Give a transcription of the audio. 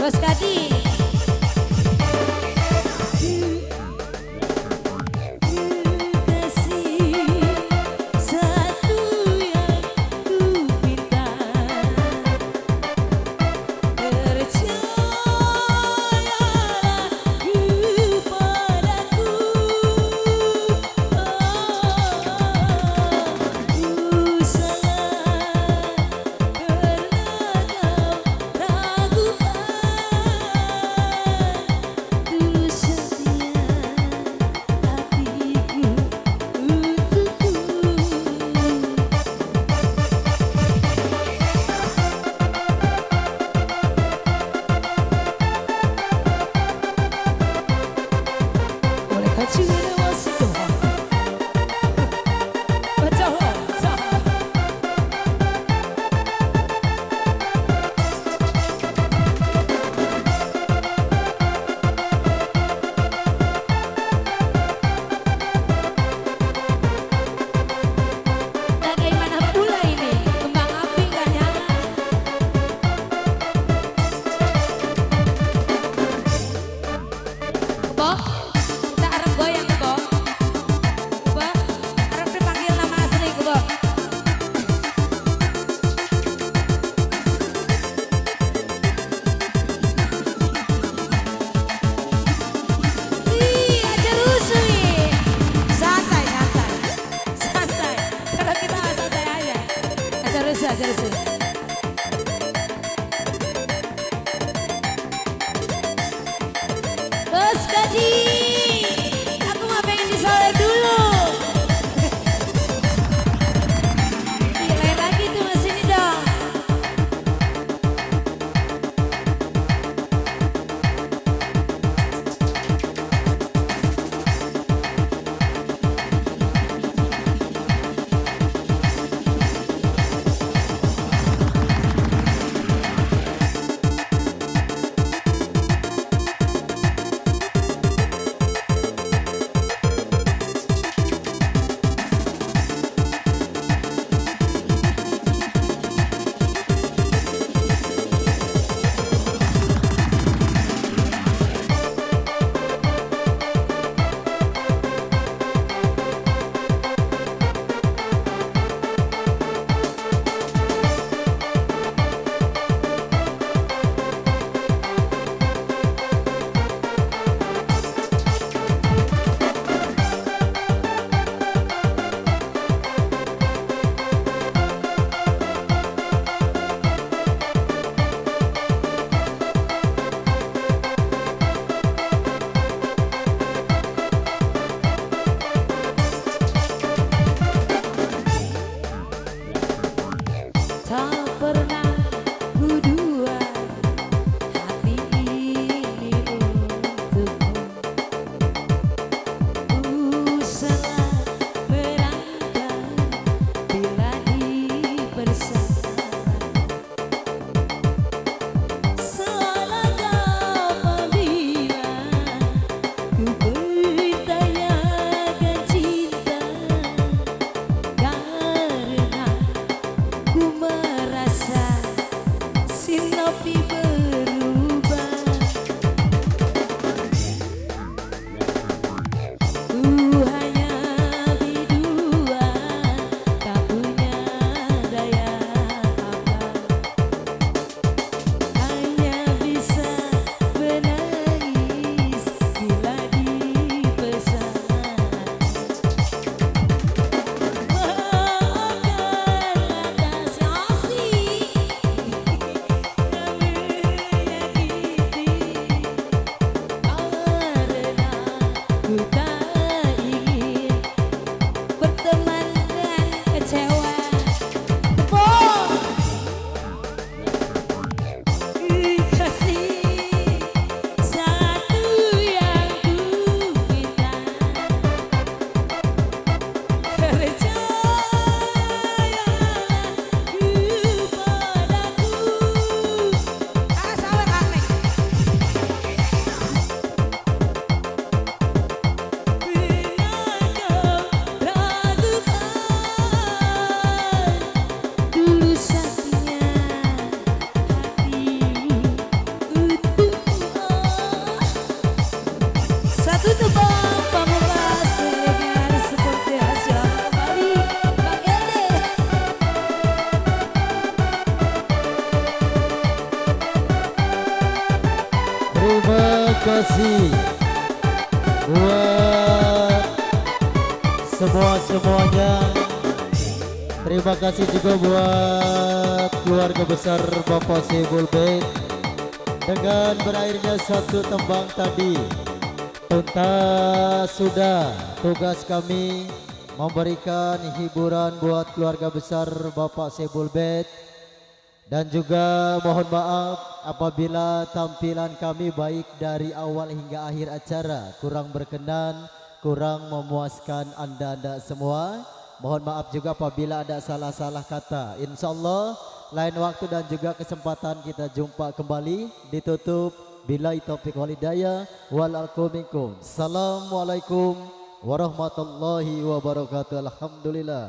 Bos Kadi kasih buat semua-semuanya. Terima kasih juga buat keluarga besar Bapak Sebul Bait Dengan berakhirnya satu tembang tadi Tuntas sudah tugas kami memberikan hiburan buat keluarga besar Bapak Sebul Bait dan juga mohon maaf apabila tampilan kami baik dari awal hingga akhir acara kurang berkenan, kurang memuaskan anda-anda semua. Mohon maaf juga apabila ada salah-salah kata. Insya Allah lain waktu dan juga kesempatan kita jumpa kembali ditutup bila taufiq walidaya wal Assalamualaikum warahmatullahi wabarakatuh. Alhamdulillah.